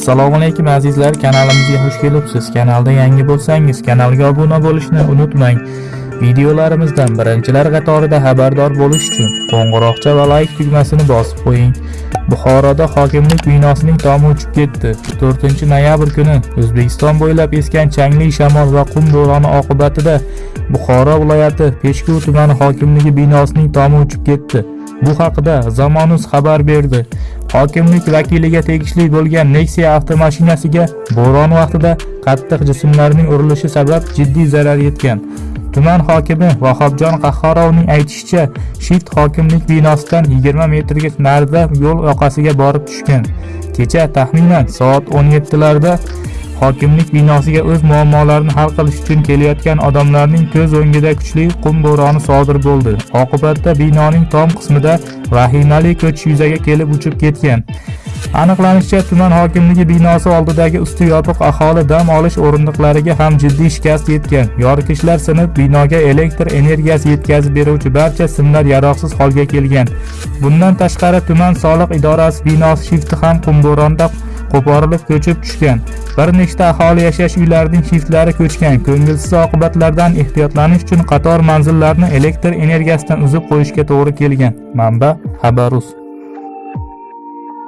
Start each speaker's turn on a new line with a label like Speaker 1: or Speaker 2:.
Speaker 1: assalomu alaykum azizlar. Kanalimizga xush kelibsiz. Kanalda yangi bo'lsangiz kanalga obuna bo'lishni unutmang. Videolarimizdan birinchilar qatorida xabardor bo'lish uchun qo'ng'iroqcha va layk tugmasini bosib qo'ying. Buxoroda hokimlik binosining tomi uchib ketdi. 4 noyabr kuni o'zbekiston bo'ylab esgan changli shamol va qum do'roni oqibatida buxoro viloyati peshku tumani hokimligi binosining tomi uchib ketdi. Bu haqida Zamonus xabar berdi. Hokimlik vakiliga tegishli bo'lgan nexia avtomashinasiga bo'ron vaqtida qattiq jismlarning urilishi sabab jiddiy zarar yetgan. Tuman hokimi vahobjon qahhorovning aytishicha shift hokimlik binosidan 20 metrga narida yo'l yoqasiga borib tushgan. Kecha taxminan soat 17 larda hokimlik binosiga o'z muammolarini hal qilish uchun kelayotgan odamlarning ko'z o'ngida kuchli qum bo'roni sodir bo'ldi. Oqibatda binoning tom qismida vahimali ko'chish yuzaga kelib uchib ketgan. Aniqlanishicha tuman hokimligi binosi oldidagi usti yopiq aholi dam olish o'rindiqlariga ham jiddiy shikast yetgan. Yoritgichlar sinib binoga elektr energiyasi yetkazib beruvchi barcha simlar yaroqsiz holga kelgan. Bundan tashqari tuman soliq idorasi binosi shifti ham qum bo'ronida qo'porilib ko'chib tushgan. Bir nechta aholi yashash uylarining shiftlari ko'chgan. Ko'ngilsiz oqibatlardan ehtiyotlanish uchun qator manzillarni elektr energiyasidan uzib qo'yishga to'g'ri kelgan. Manba xabarus.